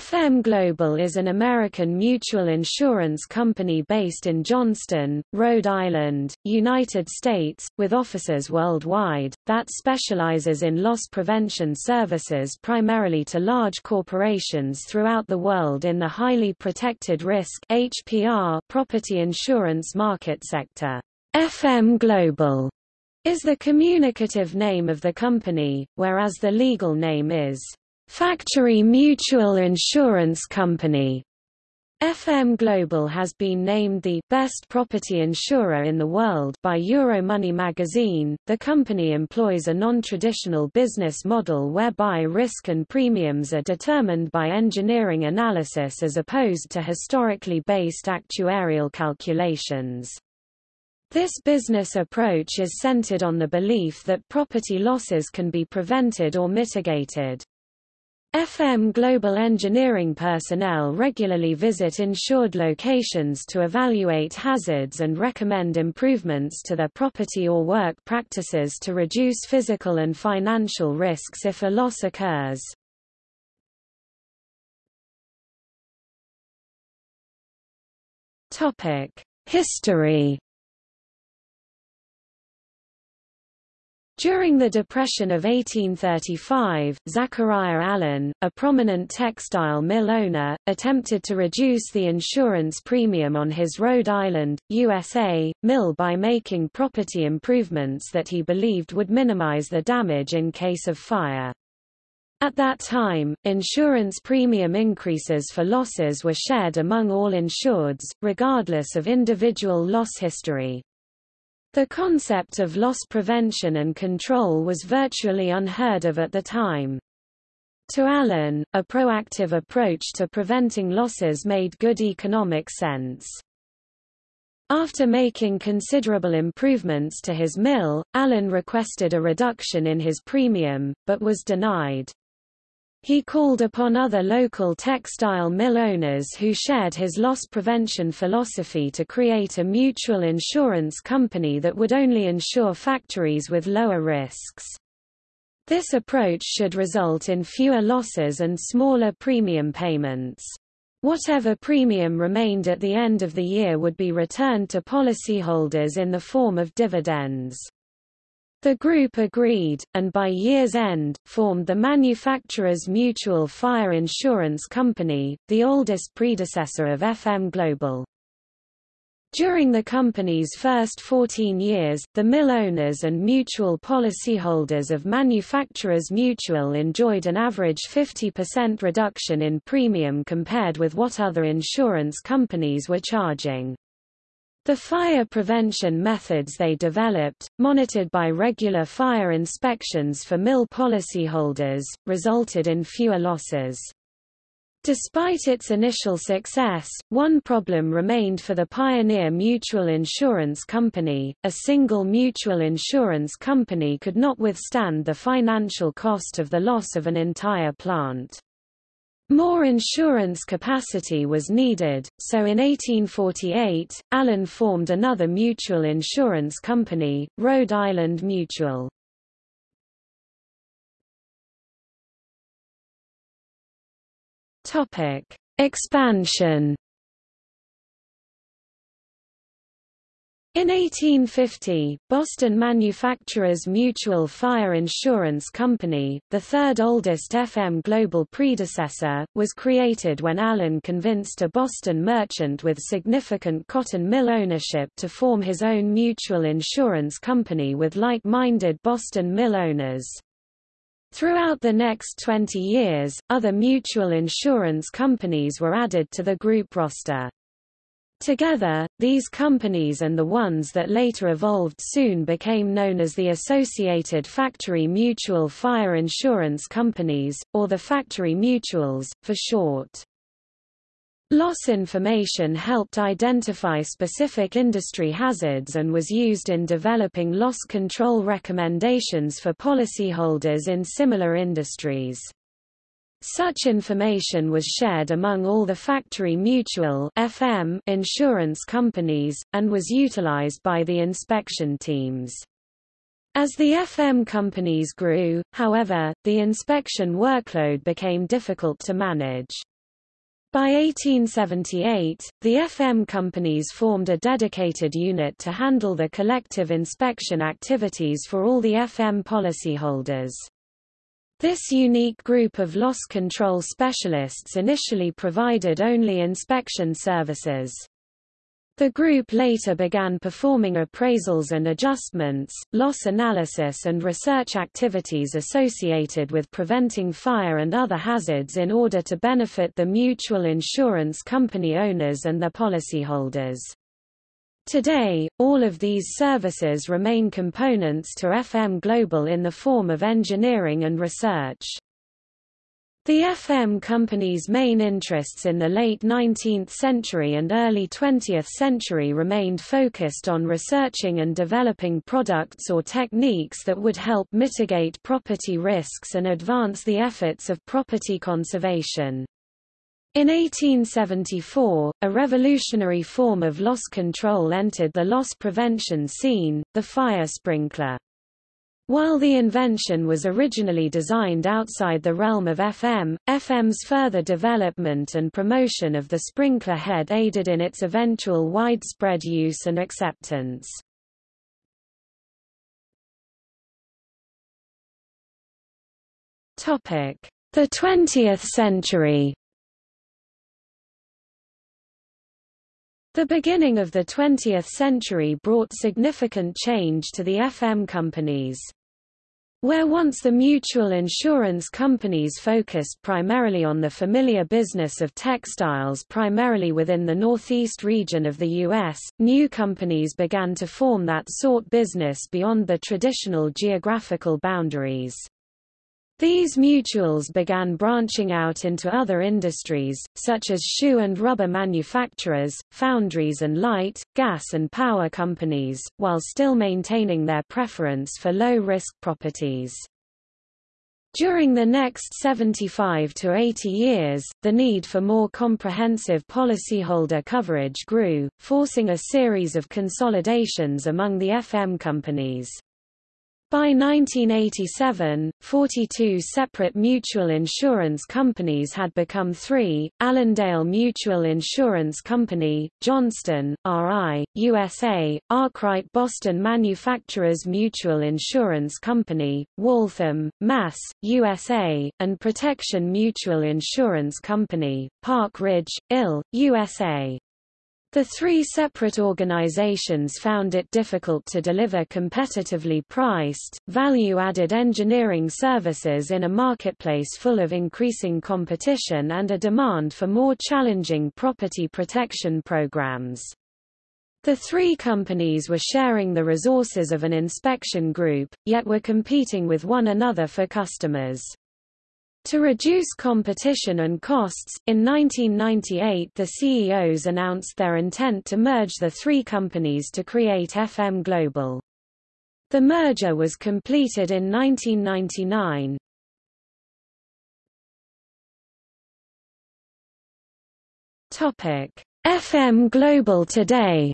FM Global is an American mutual insurance company based in Johnston, Rhode Island, United States, with offices worldwide, that specializes in loss prevention services primarily to large corporations throughout the world in the highly protected risk HPR property insurance market sector. FM Global is the communicative name of the company, whereas the legal name is Factory Mutual Insurance Company. FM Global has been named the best property insurer in the world by Euromoney magazine. The company employs a non-traditional business model whereby risk and premiums are determined by engineering analysis as opposed to historically based actuarial calculations. This business approach is centered on the belief that property losses can be prevented or mitigated. FM Global engineering personnel regularly visit insured locations to evaluate hazards and recommend improvements to their property or work practices to reduce physical and financial risks if a loss occurs. History During the Depression of 1835, Zachariah Allen, a prominent textile mill owner, attempted to reduce the insurance premium on his Rhode Island, USA, mill by making property improvements that he believed would minimize the damage in case of fire. At that time, insurance premium increases for losses were shared among all insureds, regardless of individual loss history. The concept of loss prevention and control was virtually unheard of at the time. To Allen, a proactive approach to preventing losses made good economic sense. After making considerable improvements to his mill, Allen requested a reduction in his premium, but was denied. He called upon other local textile mill owners who shared his loss prevention philosophy to create a mutual insurance company that would only insure factories with lower risks. This approach should result in fewer losses and smaller premium payments. Whatever premium remained at the end of the year would be returned to policyholders in the form of dividends. The group agreed, and by year's end, formed the Manufacturers Mutual Fire Insurance Company, the oldest predecessor of FM Global. During the company's first 14 years, the mill owners and mutual policyholders of Manufacturers Mutual enjoyed an average 50% reduction in premium compared with what other insurance companies were charging. The fire prevention methods they developed, monitored by regular fire inspections for mill policyholders, resulted in fewer losses. Despite its initial success, one problem remained for the Pioneer Mutual Insurance Company. A single mutual insurance company could not withstand the financial cost of the loss of an entire plant. More insurance capacity was needed, so in 1848, Allen formed another mutual insurance company, Rhode Island Mutual. Expansion In 1850, Boston Manufacturers Mutual Fire Insurance Company, the third oldest FM Global predecessor, was created when Allen convinced a Boston merchant with significant cotton mill ownership to form his own mutual insurance company with like-minded Boston mill owners. Throughout the next 20 years, other mutual insurance companies were added to the group roster. Together, these companies and the ones that later evolved soon became known as the Associated Factory Mutual Fire Insurance Companies, or the Factory Mutuals, for short. Loss information helped identify specific industry hazards and was used in developing loss control recommendations for policyholders in similar industries. Such information was shared among all the factory mutual FM insurance companies, and was utilized by the inspection teams. As the FM companies grew, however, the inspection workload became difficult to manage. By 1878, the FM companies formed a dedicated unit to handle the collective inspection activities for all the FM policyholders. This unique group of loss control specialists initially provided only inspection services. The group later began performing appraisals and adjustments, loss analysis and research activities associated with preventing fire and other hazards in order to benefit the mutual insurance company owners and their policyholders. Today, all of these services remain components to FM Global in the form of engineering and research. The FM company's main interests in the late 19th century and early 20th century remained focused on researching and developing products or techniques that would help mitigate property risks and advance the efforts of property conservation. In 1874, a revolutionary form of loss control entered the loss prevention scene, the fire sprinkler. While the invention was originally designed outside the realm of FM, FM's further development and promotion of the sprinkler head aided in its eventual widespread use and acceptance. The 20th century The beginning of the 20th century brought significant change to the FM companies. Where once the mutual insurance companies focused primarily on the familiar business of textiles primarily within the northeast region of the U.S., new companies began to form that sort business beyond the traditional geographical boundaries. These mutuals began branching out into other industries, such as shoe and rubber manufacturers, foundries and light, gas and power companies, while still maintaining their preference for low-risk properties. During the next 75 to 80 years, the need for more comprehensive policyholder coverage grew, forcing a series of consolidations among the FM companies. By 1987, 42 separate mutual insurance companies had become three, Allendale Mutual Insurance Company, Johnston, R.I., USA, Arkwright Boston Manufacturers Mutual Insurance Company, Waltham, Mass., USA, and Protection Mutual Insurance Company, Park Ridge, Ill., USA. The three separate organizations found it difficult to deliver competitively priced, value-added engineering services in a marketplace full of increasing competition and a demand for more challenging property protection programs. The three companies were sharing the resources of an inspection group, yet were competing with one another for customers. To reduce competition and costs, in 1998 the CEOs announced their intent to merge the three companies to create FM Global. The merger was completed in 1999. Topic: FM Global today.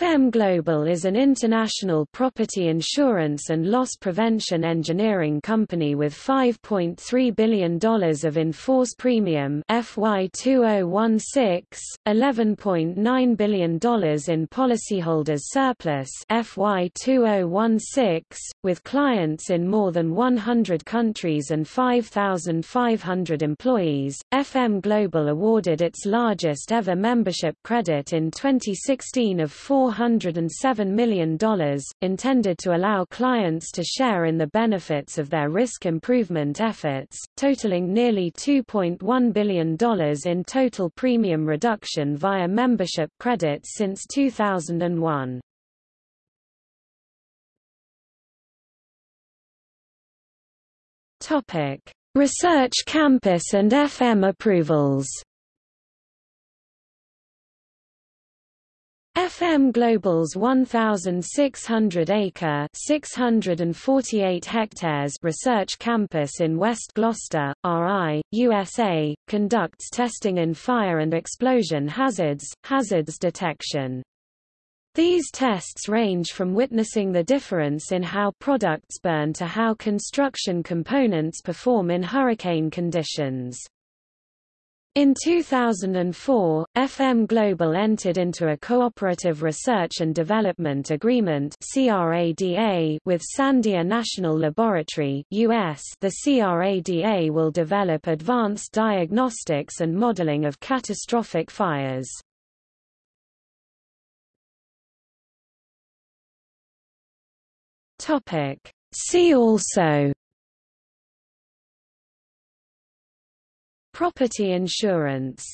FM Global is an international property insurance and loss prevention engineering company with $5.3 billion of in-force premium FY 2016, $11.9 billion in policyholders surplus FY 2016, with clients in more than 100 countries and 5,500 employees. FM Global awarded its largest ever membership credit in 2016 of $407 million, intended to allow clients to share in the benefits of their risk improvement efforts, totaling nearly $2.1 billion in total premium reduction via membership credits since 2001. Topic: Research campus and FM approvals. FM Global's 1,600-acre (648 hectares) research campus in West Glocester, RI, USA, conducts testing in fire and explosion hazards, hazards detection. These tests range from witnessing the difference in how products burn to how construction components perform in hurricane conditions. In 2004, FM Global entered into a cooperative research and development agreement with Sandia National Laboratory US. The CRADA will develop advanced diagnostics and modeling of catastrophic fires. Topic. See also Property insurance